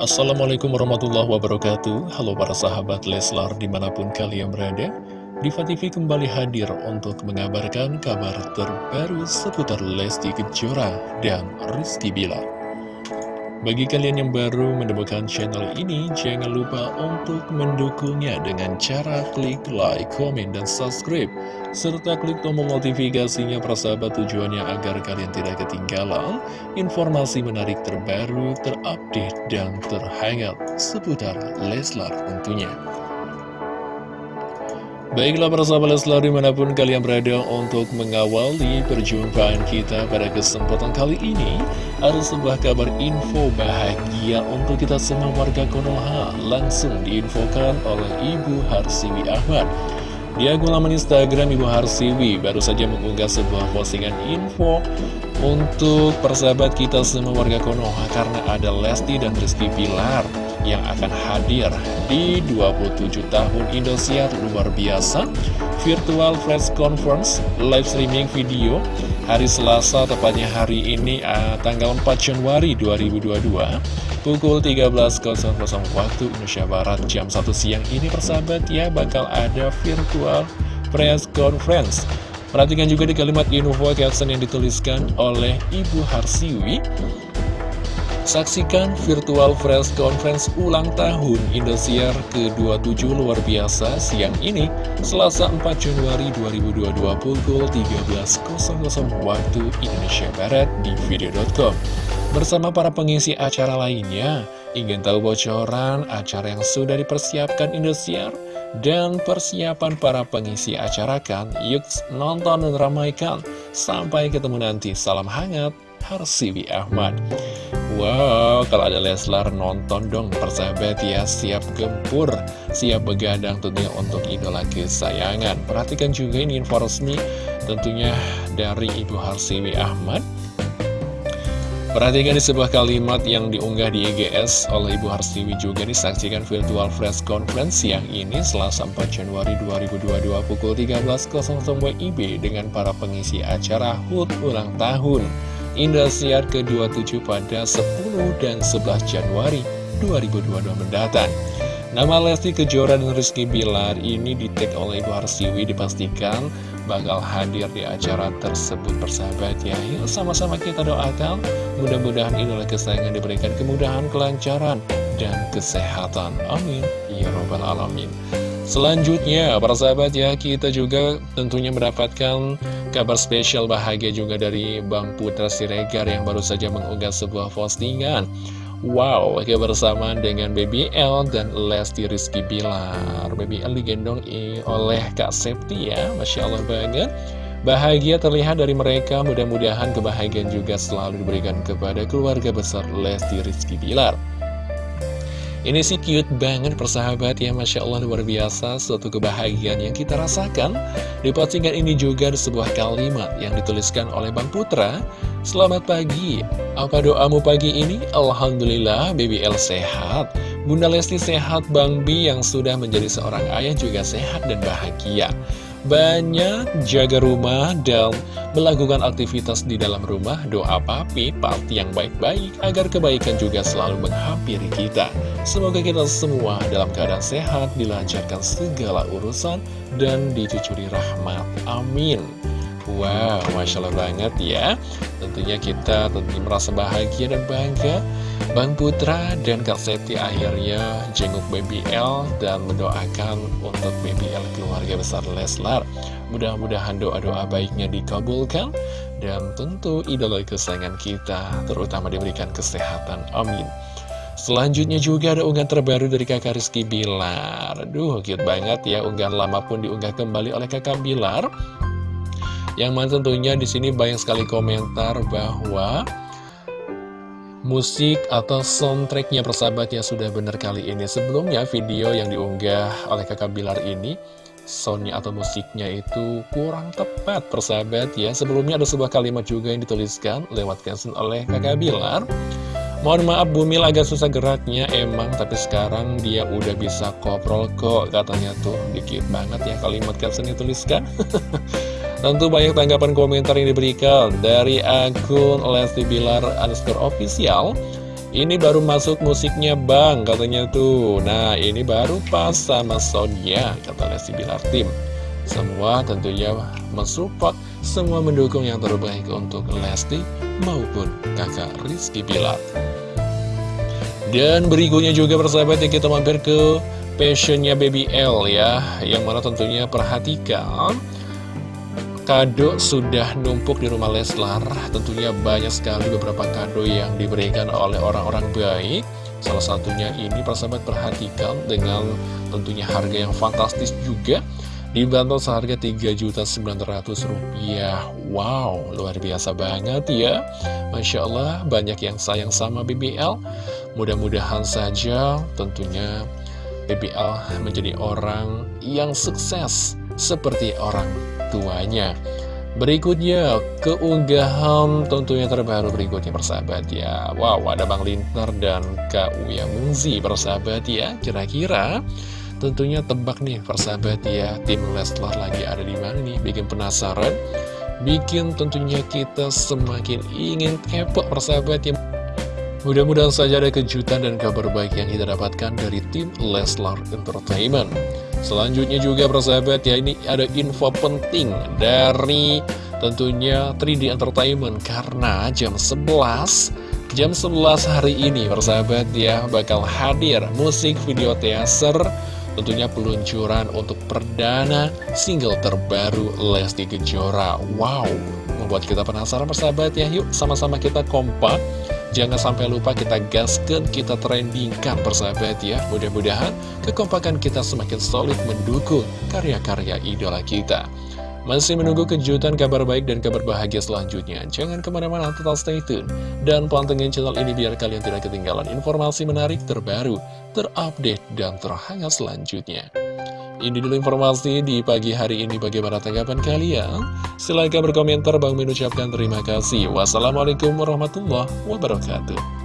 Assalamualaikum warahmatullahi wabarakatuh. Halo para sahabat Leslar di mana pun kalian berada Diva TV kembali hadir untuk mengabarkan kabar terbaru seputar Lesti Kejora dan Rizky Bilar bagi kalian yang baru menemukan channel ini, jangan lupa untuk mendukungnya dengan cara klik like, komen, dan subscribe. Serta klik tombol notifikasinya persahabat tujuannya agar kalian tidak ketinggalan informasi menarik terbaru, terupdate, dan terhangat seputar Leslar tentunya. Baiklah para sahabat Leslar di mana pun kalian berada untuk mengawali perjumpaan kita pada kesempatan kali ini Ada sebuah kabar info bahagia untuk kita semua warga Konoha. Langsung diinfokan oleh Ibu Harsiwi Ahmad. Di akun laman Instagram Ibu Harsiwi baru saja mengunggah sebuah postingan info Untuk persahabat kita semua warga Konoha Karena ada Lesti dan Rizky Pilar yang akan hadir di 27 tahun Indosiar luar biasa. Virtual Press Conference Live Streaming Video Hari Selasa, tepatnya hari ini uh, tanggal 4 Januari 2022 Pukul 13.00 waktu Indonesia Barat jam 1 siang ini persahabat ya bakal ada Virtual Press Conference. Perhatikan juga di kalimat info caption yang dituliskan oleh Ibu Harsiwi Saksikan virtual press conference ulang tahun Indosiar ke-27 luar biasa siang ini, Selasa 4 Januari 2022 pukul 13.00 waktu Indonesia Barat di video.com. Bersama para pengisi acara lainnya, ingin tahu bocoran acara yang sudah dipersiapkan Indosiar? Dan persiapan para pengisi acara kan, yuk nonton dan ramaikan. Sampai ketemu nanti, salam hangat, Harsiwi Ahmad. Wow, kalau ada Leslar nonton dong. Persahabat ya Siap gempur, siap begadang tentunya untuk idola kesayangan. Perhatikan juga ini info resmi tentunya dari Ibu Harsiwi Ahmad. Perhatikan di sebuah kalimat yang diunggah di IGS oleh Ibu Harsiwi juga disaksikan virtual press conference yang ini Selasa 4 Januari 2022 pukul 13.00 WIB dengan para pengisi acara HUT ulang tahun Indosiar ke-27 pada 10 dan 11 Januari 2022 mendatang. Nama Lesti Kejora dan Rizky Bilar ini ditek oleh Ibu Harsiwi dipastikan bakal hadir di acara tersebut persahabat ya. Sama-sama kita doakan mudah-mudahan idola kesayangan diberikan kemudahan, kelancaran, dan kesehatan. Amin. Ya Robbal Alamin. Selanjutnya, para sahabat ya, kita juga tentunya mendapatkan kabar spesial bahagia juga dari Bang Putra Siregar yang baru saja mengunggah sebuah postingan. Wow, kebersamaan dengan Baby L dan Lesti Rizky Bilar. Baby L digendong oleh Kak Septi ya, Masya Allah banget. Bahagia terlihat dari mereka, mudah-mudahan kebahagiaan juga selalu diberikan kepada keluarga besar Lesti Rizky Bilar. Ini sih cute banget persahabat ya Masya Allah luar biasa. Suatu kebahagiaan yang kita rasakan Di postingan ini juga ada sebuah kalimat yang dituliskan oleh Bang Putra. Selamat pagi. Apa doamu pagi ini? Alhamdulillah Baby L sehat. Bunda Lesti sehat Bang Bi yang sudah menjadi seorang ayah juga sehat dan bahagia banyak jaga rumah dan melakukan aktivitas di dalam rumah. Doa papi, party yang baik-baik agar kebaikan juga selalu menghampiri kita. Semoga kita semua dalam keadaan sehat dilancarkan segala urusan dan dicucuri rahmat. Amin Wow, Masya Allah banget ya Tentunya kita tentunya merasa bahagia dan bangga Bang Putra dan Kak Seti akhirnya jenguk Baby L dan mendoakan untuk Baby L keluarga besar Leslar. Mudah-mudahan doa-doa baiknya dikabulkan dan tentu idola kesayangan kita terutama diberikan kesehatan. Amin. Selanjutnya juga ada unggahan terbaru dari kakak Rizky Bilar. Aduh, cute banget ya. Unggahan lama pun diunggah kembali oleh kakak Bilar. Yang mana tentunya di sini banyak sekali komentar bahwa musik atau soundtracknya persahabatnya sudah benar kali ini. Sebelumnya video yang diunggah oleh kakak Bilar ini Soundnya atau musiknya itu kurang tepat persahabat ya. Sebelumnya ada sebuah kalimat juga yang dituliskan lewat caption oleh kakak Bilar. Mohon maaf Bumil agak susah geraknya emang Tapi sekarang dia udah bisa koprol kok katanya tuh. Dikit banget ya kalimat caption dituliskan Tentu banyak tanggapan komentar yang diberikan dari akun Lesti Bilar underscore official. Ini baru masuk musiknya bang katanya tuh. Nah ini baru pas sama Sonia kata Lesti Bilar Tim. Semua tentunya mensupport Semua mendukung yang terbaik untuk Lesti maupun kakak Rizky Bilar. Dan berikutnya juga persahabat yang kita mampir ke passionnya Baby L ya Yang mana tentunya perhatikan Kado sudah numpuk di rumah Leslar. Tentunya banyak sekali beberapa kado yang diberikan oleh orang-orang baik. Salah satunya ini persahabat perhatikan dengan tentunya harga yang fantastis juga. Dibantu seharga Rp3.900 Wow, luar biasa banget ya. Masya Allah, banyak yang sayang sama BBL Mudah-mudahan saja tentunya BBL menjadi orang yang sukses Seperti orang tuanya Berikutnya, keunggahan tentunya terbaru berikutnya persahabat ya. Wow, ada Bang Lintar dan Kak Uya Mungzi persahabat ya. Kira-kira tentunya tebak nih persahabat ya Tim Leslar lagi ada di mana nih? Bikin penasaran Bikin tentunya kita semakin ingin kepo persahabat ya. Mudah-mudahan saja ada kejutan dan kabar baik yang kita dapatkan dari tim Leslar Entertainment Selanjutnya juga persahabat ya ini ada info penting dari tentunya 3D Entertainment. Karena jam 11 Jam 11 hari ini persahabat ya bakal hadir musik video teaser Tentunya peluncuran untuk perdana single terbaru Lesti Kejora. Wow, membuat kita penasaran persahabat ya. Yuk sama-sama kita kompak Jangan sampai lupa kita gaskan, kita trendingkan persahabat ya. Mudah-mudahan kekompakan kita semakin solid mendukung karya-karya idola kita. Masih menunggu kejutan kabar baik dan kabar bahagia selanjutnya. Jangan ke mana-mana tetap stay tune. Dan pantengin channel ini biar kalian tidak ketinggalan informasi menarik terbaru, terupdate, dan terhangat selanjutnya ini dulu informasi di pagi hari ini bagaimana tanggapan kalian? Silahkan berkomentar, Bang Min ucapkan terima kasih. Wassalamualaikum warahmatullahi wabarakatuh.